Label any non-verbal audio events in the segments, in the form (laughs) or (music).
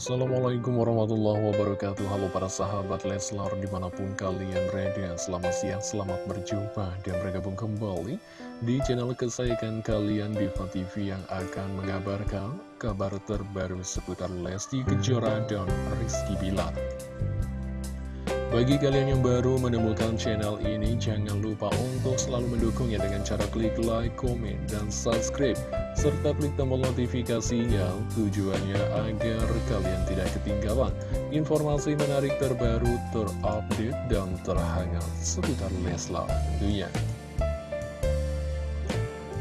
Assalamualaikum warahmatullahi wabarakatuh. Halo para sahabat Leslar di mana pun kalian berada Selamat siang, selamat berjumpa dan bergabung kembali Di channel kesayangan kalian Diva TV yang akan mengabarkan Kabar terbaru seputar Lesti Kejora dan Rizky Bilar bagi kalian yang baru menemukan channel ini, jangan lupa untuk selalu mendukungnya dengan cara klik like, komen, dan subscribe. Serta klik tombol notifikasinya tujuannya agar kalian tidak ketinggalan informasi menarik terbaru, terupdate, dan terhangat seputar Leslar tentunya.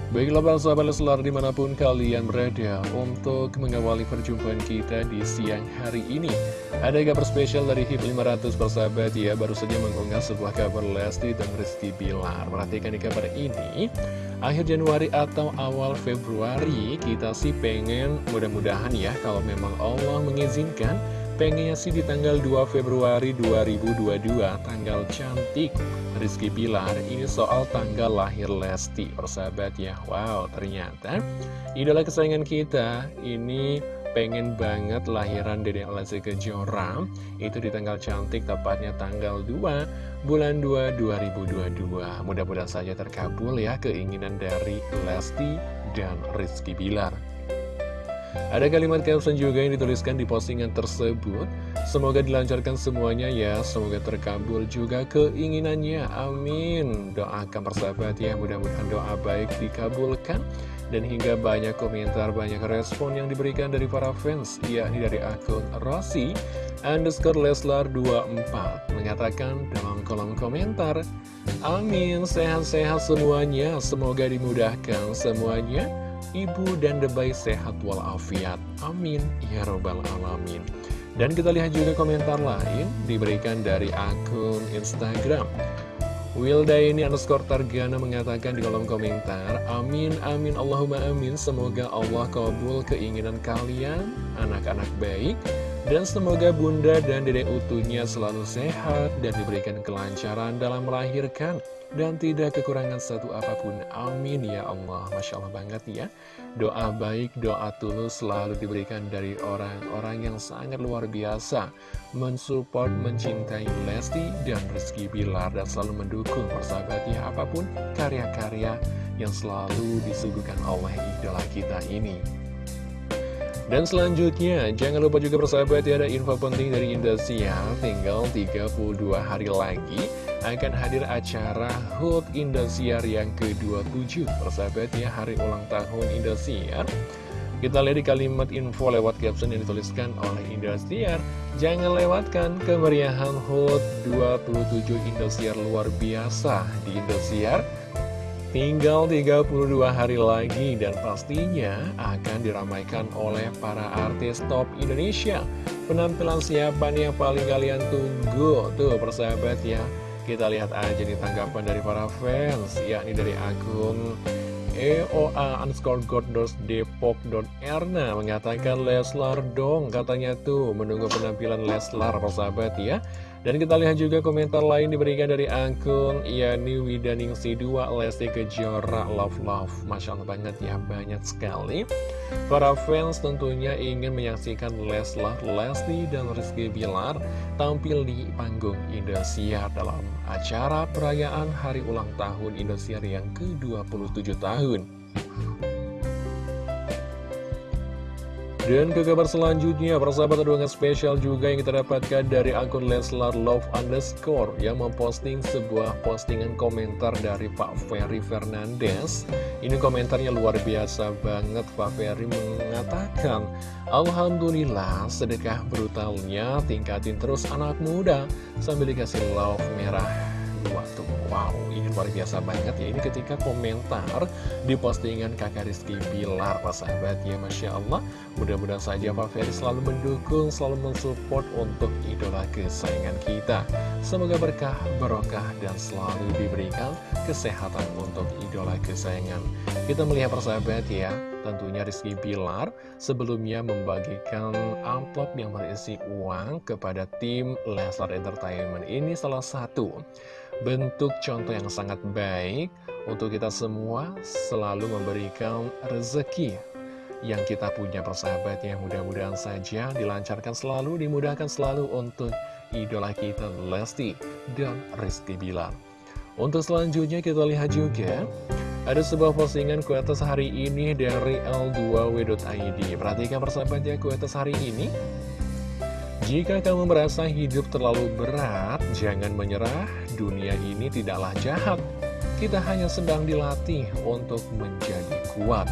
Baiklah para sahabat Leslar di mana pun kalian berada untuk mengawali perjumpaan kita di siang hari ini. Ada kabar spesial dari HIP 500 persahabat ya baru saja mengunggah sebuah kabar Lesti dan Rizky Bilar. Perhatikan di kabar ini. Akhir Januari atau awal Februari kita sih pengen mudah-mudahan ya kalau memang Allah mengizinkan Pengennya sih di tanggal 2 Februari 2022, tanggal cantik Rizky Bilar. Ini soal tanggal lahir Lesti, persahabat ya. Wow, ternyata idola kesayangan kita ini pengen banget lahiran Dede Lesti Kejora. Itu di tanggal cantik, tepatnya tanggal 2 bulan 2 2022. Mudah-mudahan saja terkabul ya keinginan dari Lesti dan Rizky Bilar. Ada kalimat caption juga yang dituliskan di postingan tersebut. Semoga dilancarkan semuanya ya. Semoga terkabul juga keinginannya. Amin. Doakan persahabat ya. Mudah-mudahan doa baik dikabulkan. Dan hingga banyak komentar Banyak respon yang diberikan dari para fans yakni dari akun Rossi Underscore Leslar 24 Mengatakan dalam kolom komentar Amin Sehat-sehat semuanya. Semoga dimudahkan semuanya ibu dan debai sehat walafiat. Amin. Ya robbal alamin. Dan kita lihat juga komentar lain diberikan dari akun Instagram. Wildaini underscore Targana mengatakan di kolom komentar Amin, amin, Allahumma amin Semoga Allah kabul keinginan kalian Anak-anak baik Dan semoga bunda dan dedek utuhnya selalu sehat Dan diberikan kelancaran dalam melahirkan dan tidak kekurangan satu apa pun. Amin ya Allah. Masya Allah banget ya. Doa baik, doa tulus selalu diberikan dari orang-orang yang sangat luar biasa. Mensupport, mencintai Lesti dan Rizky Bilar dan selalu mendukung persahabatnya apa pun karya-karya yang selalu disuguhkan oleh idola kita ini. Dan selanjutnya, jangan lupa juga persahabat ya ada info penting dari Indosiar, tinggal 32 hari lagi akan hadir acara HUT Indosiar yang ke-27 Persahabat ya, hari ulang tahun Indosiar Kita lihat di kalimat info lewat caption yang dituliskan oleh Indosiar Jangan lewatkan kemeriahan HUT 27 Indosiar luar biasa. Di Indosiar Tinggal 32 hari lagi dan pastinya akan diramaikan oleh para artis top Indonesia Penampilan siapa nih yang paling kalian tunggu? Tuh persahabat ya kita lihat aja nih tanggapan dari para fans, yakni dari akun EOA underscore Gordos Depok Erna mengatakan Leslar dong katanya tuh menunggu penampilan Leslar persahabat ya dan kita lihat juga komentar lain diberikan dari akun Yani Widaningsi 2 Lesti Kejora Love Love. Masya Allah banget ya banyak sekali. Para fans tentunya ingin menyaksikan Leslar, Lesti, dan Rizky Bilar tampil di panggung Indosiar dalam acara perayaan hari ulang tahun Indosiar yang ke-27 tahun Dan ke kabar selanjutnya, persahabat ada spesial juga yang kita dapatkan dari akun Leslar Love Underscore yang memposting sebuah postingan komentar dari Pak Ferry Fernandes. Ini komentarnya luar biasa banget, Pak Ferry mengatakan, Alhamdulillah sedekah brutalnya tingkatin terus anak muda sambil dikasih love merah tuh. Wow, ini luar biasa banget ya. Ini ketika komentar di postingan kakak Rizky Bilar Pak sahabat ya Masya Allah. Mudah-mudahan saja Pak Ferry selalu mendukung Selalu mensupport untuk idola kesayangan kita. Semoga berkah, barokah dan selalu diberikan kesehatan untuk idola kesayangan. Kita melihat persahabat ya Tentunya Rizky Bilar sebelumnya membagikan amplop yang berisi uang kepada tim Leslar Entertainment. Ini salah satu bentuk contoh yang sangat baik untuk kita semua selalu memberikan rezeki yang kita punya persahabat yang mudah-mudahan saja dilancarkan selalu, dimudahkan selalu untuk idola kita Lesti dan Rizky Bilar. Untuk selanjutnya kita lihat juga ada sebuah postingan kuetas hari ini dari L2W.id Perhatikan persahabatnya kuetas hari ini. Jika kamu merasa hidup terlalu berat, jangan menyerah. Dunia ini tidaklah jahat. Kita hanya sedang dilatih untuk menjadi kuat.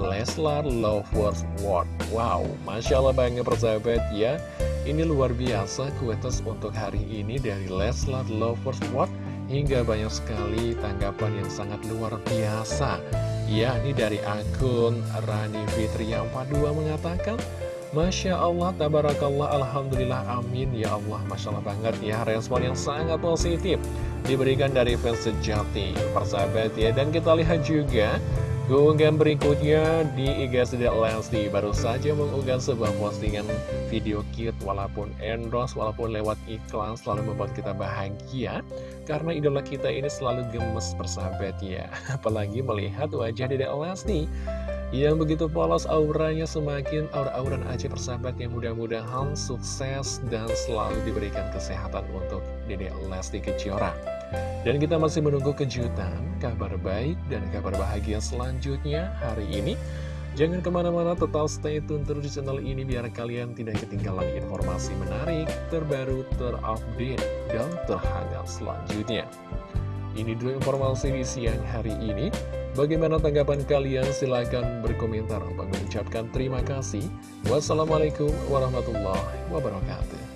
Leslar Lovers World. Wow, Masya Allah banget persahabat ya. Ini luar biasa kuetas untuk hari ini dari Leslar Lovers World Hingga banyak sekali tanggapan yang sangat luar biasa. Ya, ini dari akun Rani Fitri yang 42 mengatakan Masya Allah, Tabarakallah, Alhamdulillah, Amin. Ya Allah, Masya Allah banget ya Respon yang sangat positif Diberikan dari fans sejati Persahabat ya. Dan kita lihat juga Keunggahan berikutnya di IG Sedek Lesti. Baru saja mengunggah sebuah postingan video cute walaupun endorse, walaupun lewat iklan selalu membuat kita bahagia. Karena idola kita ini selalu gemes persahabat ya (laughs) apalagi melihat wajah Dedek Lesti. Yang begitu polos auranya semakin aura-auran aja persahabat yang mudah-mudahan sukses dan selalu diberikan kesehatan untuk Dedek Lesti Kejora dan kita masih menunggu kejutan, kabar baik, dan kabar bahagia selanjutnya hari ini. Jangan ke mana-mana, tetap stay tune terus di channel ini biar kalian tidak ketinggalan informasi menarik, terbaru, terupdate, dan terhangat selanjutnya. Ini dua informasi di siang hari ini. Bagaimana tanggapan kalian? Silahkan berkomentar. Mengucapkan terima kasih. Wassalamualaikum warahmatullahi wabarakatuh.